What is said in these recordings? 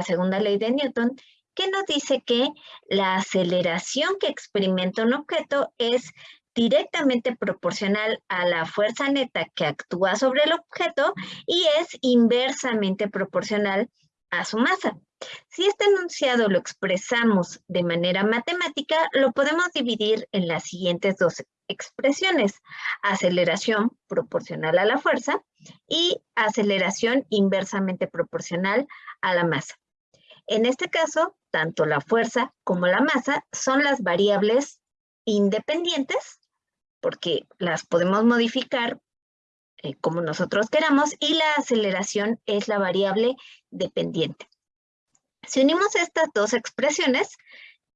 la segunda ley de Newton, que nos dice que la aceleración que experimenta un objeto es directamente proporcional a la fuerza neta que actúa sobre el objeto y es inversamente proporcional a su masa. Si este enunciado lo expresamos de manera matemática, lo podemos dividir en las siguientes dos expresiones. Aceleración proporcional a la fuerza y aceleración inversamente proporcional a la masa. En este caso, tanto la fuerza como la masa son las variables independientes, porque las podemos modificar eh, como nosotros queramos, y la aceleración es la variable dependiente. Si unimos estas dos expresiones,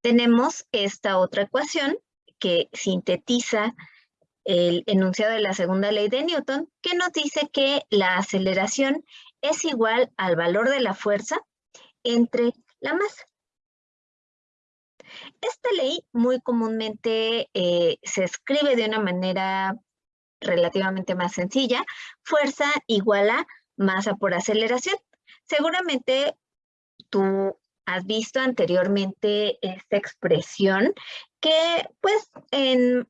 tenemos esta otra ecuación que sintetiza el enunciado de la segunda ley de Newton, que nos dice que la aceleración es igual al valor de la fuerza entre la masa. Esta ley muy comúnmente eh, se escribe de una manera relativamente más sencilla, fuerza igual a masa por aceleración. Seguramente tú has visto anteriormente esta expresión que pues en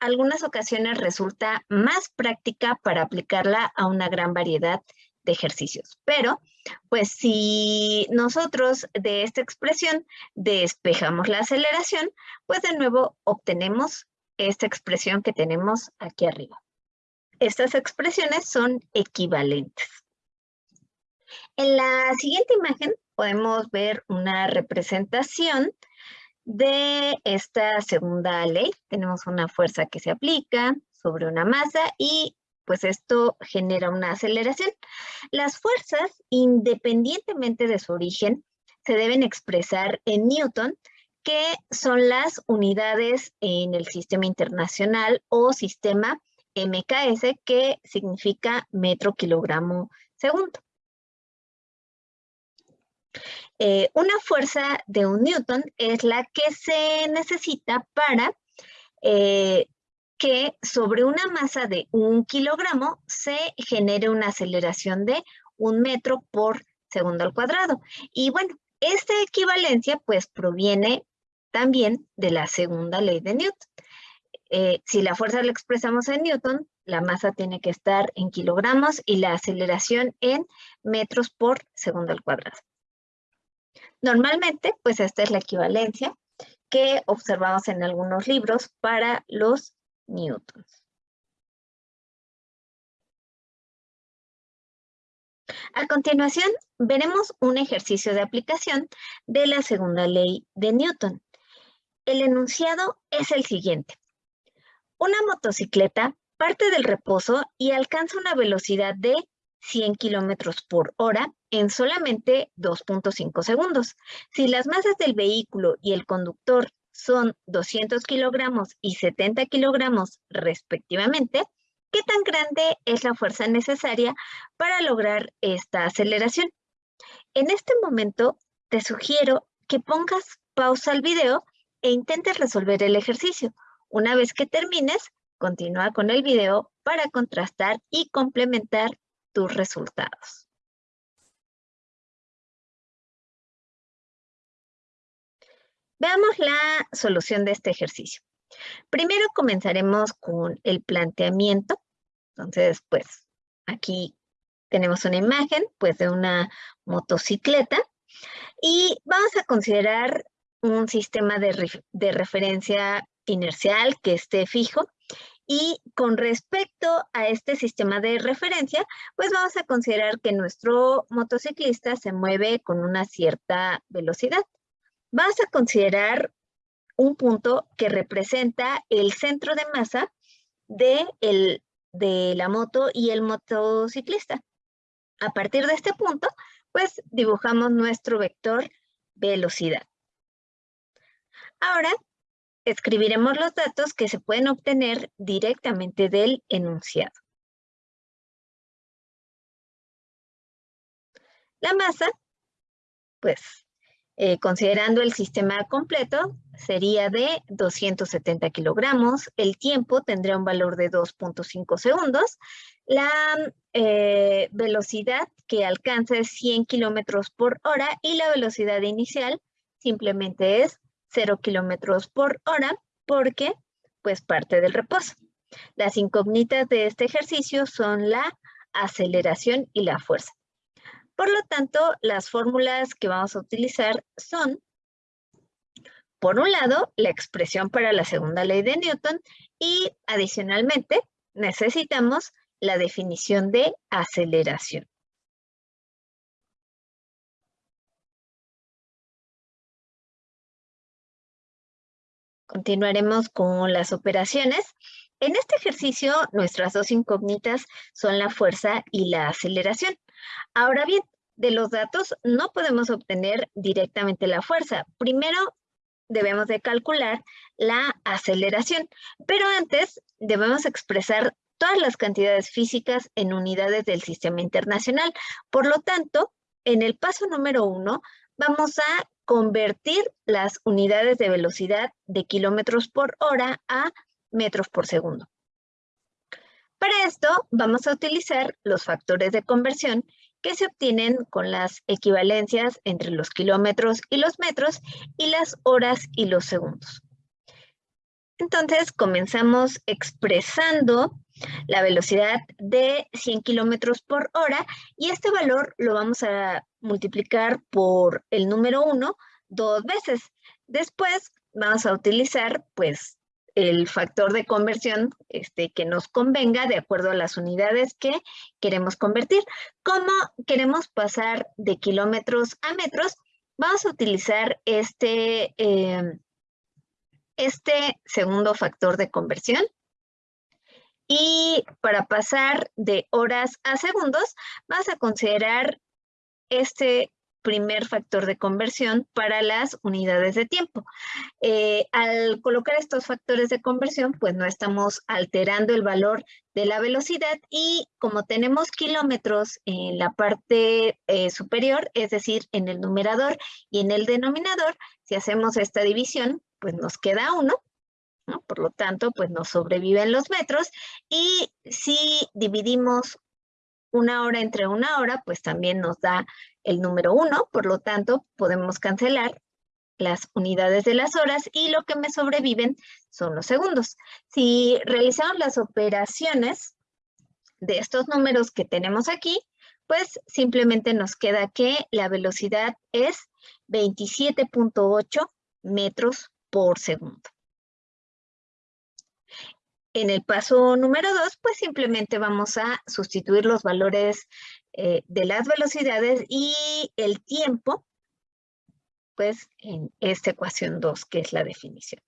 algunas ocasiones resulta más práctica para aplicarla a una gran variedad de ejercicios. Pero, pues si nosotros de esta expresión despejamos la aceleración, pues de nuevo obtenemos esta expresión que tenemos aquí arriba. Estas expresiones son equivalentes. En la siguiente imagen podemos ver una representación de esta segunda ley. Tenemos una fuerza que se aplica sobre una masa y pues esto genera una aceleración. Las fuerzas, independientemente de su origen, se deben expresar en Newton, que son las unidades en el sistema internacional o sistema MKS, que significa metro kilogramo segundo. Eh, una fuerza de un newton es la que se necesita para eh, que sobre una masa de un kilogramo se genere una aceleración de un metro por segundo al cuadrado. Y bueno, esta equivalencia pues proviene también de la segunda ley de Newton. Eh, si la fuerza la expresamos en Newton, la masa tiene que estar en kilogramos y la aceleración en metros por segundo al cuadrado. Normalmente, pues esta es la equivalencia que observamos en algunos libros para los newtons. A continuación, veremos un ejercicio de aplicación de la segunda ley de Newton. El enunciado es el siguiente. Una motocicleta parte del reposo y alcanza una velocidad de 100 kilómetros por hora en solamente 2.5 segundos. Si las masas del vehículo y el conductor son 200 kilogramos y 70 kilogramos respectivamente, ¿qué tan grande es la fuerza necesaria para lograr esta aceleración? En este momento te sugiero que pongas pausa al video e intentes resolver el ejercicio. Una vez que termines, continúa con el video para contrastar y complementar tus resultados. Veamos la solución de este ejercicio. Primero comenzaremos con el planteamiento. Entonces, pues, aquí tenemos una imagen, pues, de una motocicleta. Y vamos a considerar un sistema de, de referencia inercial que esté fijo y con respecto a este sistema de referencia, pues vamos a considerar que nuestro motociclista se mueve con una cierta velocidad. Vamos a considerar un punto que representa el centro de masa de, el, de la moto y el motociclista. A partir de este punto, pues dibujamos nuestro vector velocidad. Ahora escribiremos los datos que se pueden obtener directamente del enunciado. La masa, pues, eh, considerando el sistema completo, sería de 270 kilogramos. El tiempo tendría un valor de 2.5 segundos. La eh, velocidad que alcanza es 100 kilómetros por hora y la velocidad inicial simplemente es 0 kilómetros por hora porque pues parte del reposo. Las incógnitas de este ejercicio son la aceleración y la fuerza. Por lo tanto, las fórmulas que vamos a utilizar son, por un lado, la expresión para la segunda ley de Newton y adicionalmente necesitamos la definición de aceleración. Continuaremos con las operaciones. En este ejercicio, nuestras dos incógnitas son la fuerza y la aceleración. Ahora bien, de los datos no podemos obtener directamente la fuerza. Primero, debemos de calcular la aceleración, pero antes debemos expresar todas las cantidades físicas en unidades del sistema internacional. Por lo tanto, en el paso número uno, vamos a convertir las unidades de velocidad de kilómetros por hora a metros por segundo. Para esto vamos a utilizar los factores de conversión que se obtienen con las equivalencias entre los kilómetros y los metros y las horas y los segundos. Entonces comenzamos expresando la velocidad de 100 kilómetros por hora y este valor lo vamos a multiplicar por el número 1 dos veces. Después vamos a utilizar pues el factor de conversión este, que nos convenga de acuerdo a las unidades que queremos convertir. Como queremos pasar de kilómetros a metros, vamos a utilizar este, eh, este segundo factor de conversión. Y para pasar de horas a segundos, vamos a considerar este primer factor de conversión para las unidades de tiempo. Eh, al colocar estos factores de conversión, pues no estamos alterando el valor de la velocidad y como tenemos kilómetros en la parte eh, superior, es decir, en el numerador y en el denominador, si hacemos esta división, pues nos queda uno, por lo tanto, pues nos sobreviven los metros y si dividimos una hora entre una hora, pues también nos da el número uno, por lo tanto, podemos cancelar las unidades de las horas y lo que me sobreviven son los segundos. Si realizamos las operaciones de estos números que tenemos aquí, pues simplemente nos queda que la velocidad es 27.8 metros por segundo. En el paso número dos, pues simplemente vamos a sustituir los valores eh, de las velocidades y el tiempo, pues en esta ecuación 2, que es la definición.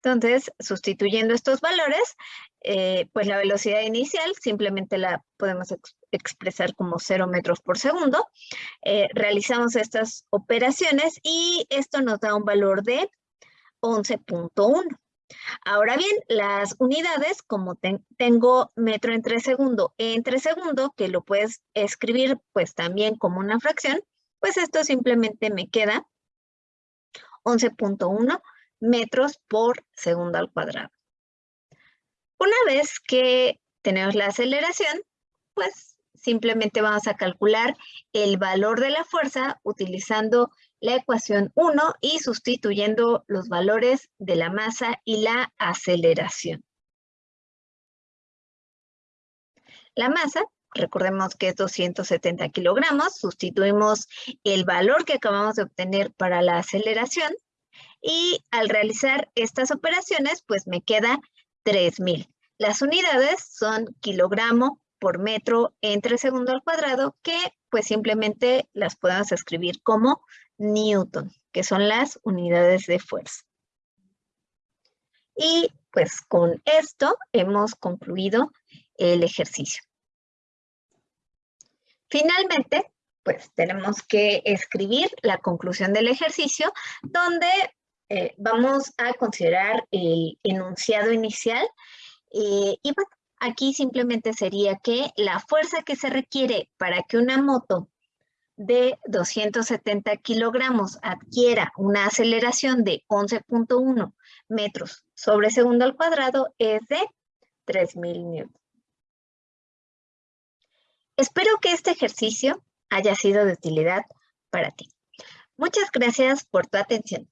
Entonces, sustituyendo estos valores, eh, pues la velocidad inicial simplemente la podemos expresar como 0 metros por segundo. Eh, realizamos estas operaciones y esto nos da un valor de 11.1. Ahora bien, las unidades, como tengo metro entre segundo entre segundo, que lo puedes escribir pues también como una fracción, pues esto simplemente me queda 11.1 metros por segundo al cuadrado. Una vez que tenemos la aceleración, pues simplemente vamos a calcular el valor de la fuerza utilizando la ecuación 1 y sustituyendo los valores de la masa y la aceleración. La masa, recordemos que es 270 kilogramos, sustituimos el valor que acabamos de obtener para la aceleración y al realizar estas operaciones, pues me queda 3000. Las unidades son kilogramo por metro entre segundo al cuadrado, que pues simplemente las podemos escribir como Newton, que son las unidades de fuerza. Y pues con esto hemos concluido el ejercicio. Finalmente, pues tenemos que escribir la conclusión del ejercicio, donde eh, vamos a considerar el enunciado inicial. Eh, y bueno, aquí simplemente sería que la fuerza que se requiere para que una moto de 270 kilogramos adquiera una aceleración de 11.1 metros sobre segundo al cuadrado es de 3.000 newtons. Espero que este ejercicio haya sido de utilidad para ti. Muchas gracias por tu atención.